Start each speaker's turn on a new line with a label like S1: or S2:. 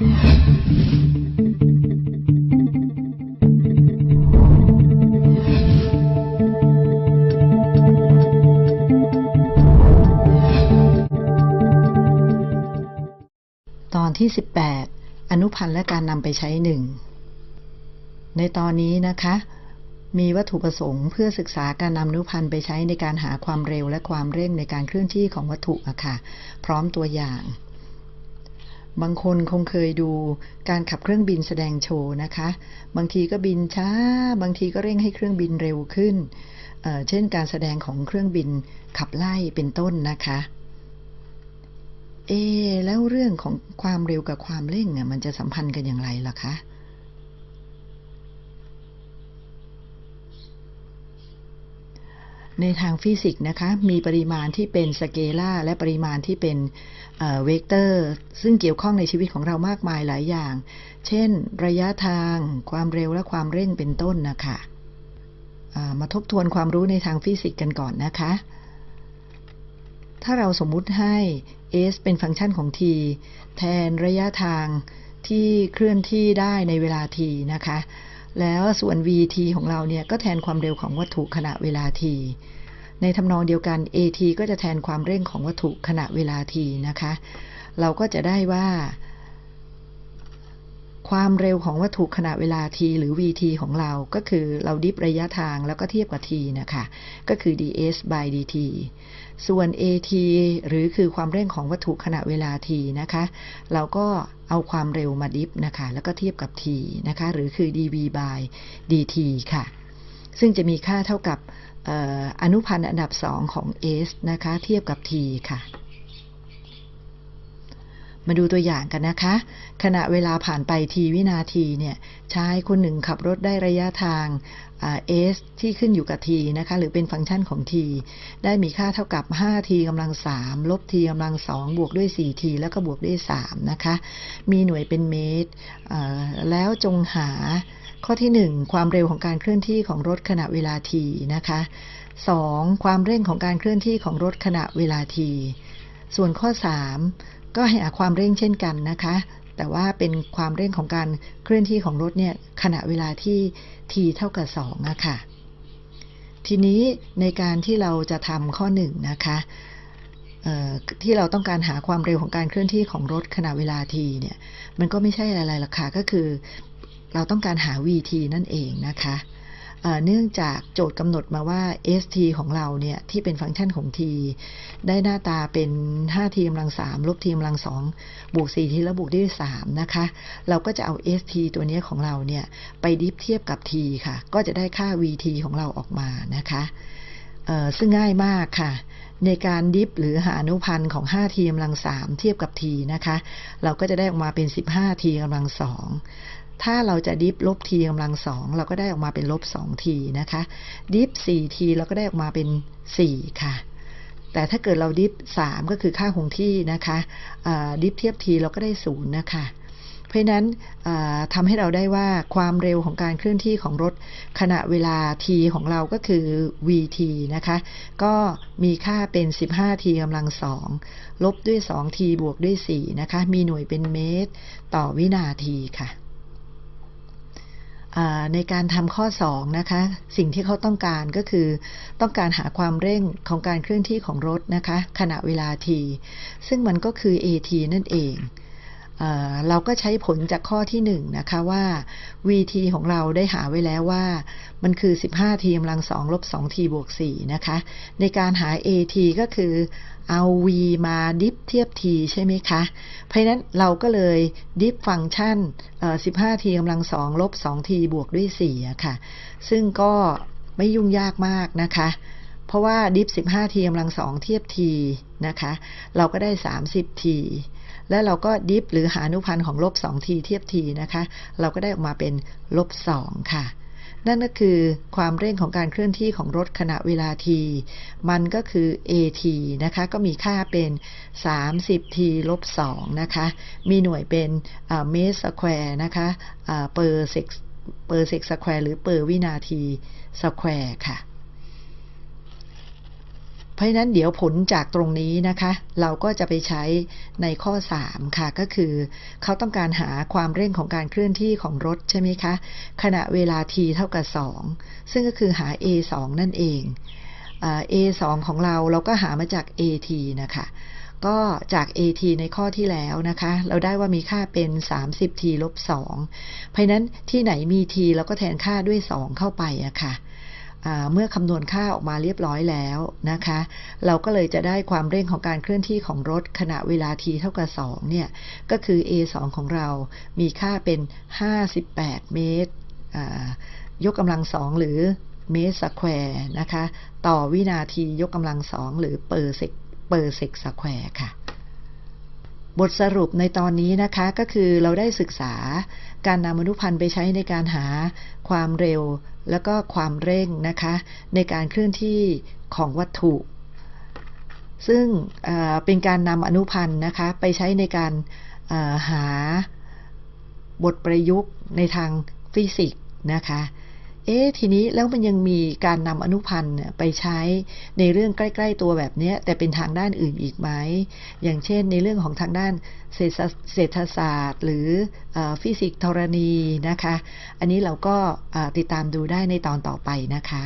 S1: ตอนที่ 18 อนุพันธ์และการนำไปใช้หนึ่ง ในตอนนี้นะคะ มีวัตถุประสงค์เพื่อศึกษาการนำอนุพันธ์ไปใช้ในการหาความเร็วและความเร่งในการเคลื่อนที่ของวัตถุอะค่ะ พร้อมตัวอย่าง บางคนคงเคยดูการขับเครื่องบินแสดงโชว์นะคะ บางทีก็บินช้า บางทีก็เร่งให้เครื่องบินเร็วขึ้นเเช่นการแสดงของเครื่องบินขับไล่เป็นต้นนะคะ เอ แล้วเรื่องของความเร็วกับความเร่งอะมันจะสัมพันธ์กันอย่างไรล่ะคะ ในทางฟิสิกส์นะคะมีปริมาณที่เป็นสเกลาร์และปริมาณที่เป็นเวกเตอร์ ซึ่งเกี่ยวข้องในชีวิตของเรามากมายหลายอย่าง เช่น ระยะทาง ความเร็วและความเร่งเป็นต้นนะคะเรามาทบทวนความรู้ในทางฟิสิกส์กันก่อนนะคะ ถ้าเราสมมุติให้ s เป็นฟังก์ชันของ t แทนระยะทางที่เคลื่อนที่ได้ในเวลา t นะคะ แล้วส่วน vt ของเราเนี่ยก็แทนความเร็วของวัตถุขณะเวลา t ในทำนองเดียวกัน at ก็จะแทนความเร่งของวัตถุขณะเวลา t นะคะ เราก็จะได้ว่า ความเร็วของวัตถุขณะเวลา t หรือ vt ของเราก็คือเราดิฟระยะทางแล้วก็เทียบกับ t นะคะก็คือ ds by dt ส่วน at หรือคือความเร่งของวัตถุขณะเวลา t นะคะ เราก็เอาความเร็วมาดิฟนะคะ แล้วก็เทียบกับ t นะคะ หรือคือ dv by dt ค่ะ ซึ่งจะมีค่าเท่ากับอออนุพันธ์อันดับ 2 ของ s นะคะ เทียบกับ t ค่ะ มาดูตัวอย่างกันนะคะ ขณะเวลาผ่านไปทีวินาทีเนี่ยชายคนหนึ่งขับรถได้ระยะทางอ่า s ที่ขึ้นอยู่กับ t นะคะ หรือเป็นฟังก์ชันของ t ได้มีค่าเท่ากับ 5t กำลัง 3 ลบ t กำลัง 2 บวกด้วย 4t แล้วก็บวกด้วย 3 นะคะ มีหน่วยเป็นเมตร แล้วจงหาข้อที่ 1 ความเร็วของการเคลื่อนที่ของรถขณะเวลา t นะคะ 2. ความเร่งของการเคลื่อนที่ของรถขณะเวลา t ส่วนข้อ 3 ก็ให้หาความเร่งเช่นกันนะคะ แต่ว่าเป็นความเร่งของการเคลื่อนที่ของรถเนี่ยขณะเวลาที่ t เท่ากับ2อะค่ะ ทีนี้ในการที่เราจะทำข้อ1นงนะคะที่เราต้องการหาความเร็วของการเคลื่อนที่ของรถขณะเวลา t เนี่ย มันก็ไม่ใช่อะไรหรอกค่ะก็คือ เราต้องการหา vt นั่นเองนะคะ เนื่องจากโจทย์กำหนดมาว่า st ของเราเนี่ย ที่เป็นฟังก์ชันของ t ได้หน้าตาเป็น 5t กำลัง 3 ลบ t กำลัง 2 บวก 4t แล้วบวกด้วย 3 นะคะ เราก็จะเอา st ตัวนี้ของเราเนี่ย ไปดิฟเทียบกับ t ค่ะ ก็จะได้ค่า vt ของเราออกมานะคะซึ่งง่ายมากค่ะ ในการดิฟหรือหาอนุพันธ์ของ 5t กำลัง 3 เทียบกับ t นะคะ เราก็จะได้ออกมาเป็น 15t กำลัง 2 ถ้าเราจะดิฟลบ t กำลัง2เราก็ได้ออกมาเป็นลบ 2t นะคะ ดิฟ 4t เราก็ได้ออกมาเป็น4ค่ะ แต่ถ้าเกิดเราดิฟ3ก็คือค่าคงที่นะคะดิฟเทียบ t เราก็ได้0นย์นะคะเพราะนั้นอ่าทำให้เราได้ว่าความเร็วของการเคลื่อนที่ของรถขณะเวลา t ของเราก็คือ vt นะคะ ก็มีค่าเป็น 15t กำลัง2ลบด้วย 2t บวกด้วย 4 นะคะ มีหน่วยเป็นเมตร ต่อวินาทีค่ะ ในการทำข้อ 2 นะคะ สิ่งที่เขาต้องการก็คือ ต้องการหาความเร่งของการเคลื่อนที่ของรถนะคะ ขณะเวลา t ซึ่งมันก็คือ at นั่นเอง เราก็ใช้ผลจากข้อที่1นะคะว่า vt ของเราได้หาไว้แล้วว่า มันคือ 15t กำลัง2ลบ 2t บวก4นะคะ ในการหา at ก็คือเอา v มาดิฟเทียบ t ใช่ไหมคะ เพราะนั้นเราก็เลยดิฟฟังก์ชัน 15t กำลัง2ลบ 2t บวกด้วย4ะค่ะ ซึ่งก็ไม่ยุ่งยากมากนะคะ เพราะว่าดิฟ 15t กำลัง2เทียบ t นะคะ เราก็ได้ 30t แล้วเราก็ดิฟหรือหาอนุพันธ์ของลบ 2t เทียบ t นะคะ เราก็ได้ออกมาเป็นลบ2ค่ะ นั่นก็คือความเร่งของการเคลื่อนที่ของรถขณะเวลา t มันก็คือ at นะคะ ก็มีค่าเป็น 30t ลบ2นะคะ มีหน่วยเป็นเมตร square นะคะ per sec per sec square หรือ per วินาที square ค่ะ เพราะฉะนั้นเดี๋ยวผลจากตรงนี้นะคะ เราก็จะไปใช้ในข้อ 3 ค่ะ ก็คือ เขาต้องการหาความเร่งของการเคลื่อนที่ของรถใช่ไหมคะ ขณะเวลา t เท่ากับ 2 ซึ่งก็คือหา a 2นั่นเอง a 2ของเราเราก็หามาจาก at นะคะก็จาก at ในข้อที่แล้วนะคะ เราได้ว่ามีค่าเป็น 30t ลบ2เพราะนั้นที่ไหนมี t เราก็แทนค่าด้วย 2 เข้าไปอะค่ะ เมื่อคำนวณค่าออกมาเรียบร้อยแล้วนะคะ เราก็เลยจะได้ความเร่งของการเคลื่อนที่ของรถขณะเวลา t เท่ากับ 2 เนี่ย ก็คือ a 2ของเรา มีค่าเป็น 58 เมตร ยกกำลังสองหรือเมตร square นะคะ ต่อวินาทียกกำลังสองหรือ per sec per sec square ค่ะ บทสรุปในตอนนี้นะคะก็คือเราได้ศึกษาการนำอนุพันธ์ไปใช้ในการหาความเร็ว แล้วก็ความเร่งนะคะ ในการเคลื่อนที่ของวัตถุ ซึ่งเป็นการนำอนุพันธ์นะคะไปใช้ในการหาบทประยุกต์ในทางฟิสิกส์นะคะ เอ๊ทีนี้แล้วมันยังมีการนำอนุพันธ์ไปใช้ในเรื่องใกล้ ๆ ตัวแบบนี้แต่เป็นทางด้านอื่นอีกไหม อย่างเช่นในเรื่องของทางด้านเศรษฐศาสตร์ หรืออฟิสิกส์ธรณีนะคะ อันนี้เราก็ติดตามดูได้ในตอนต่อไปนะคะ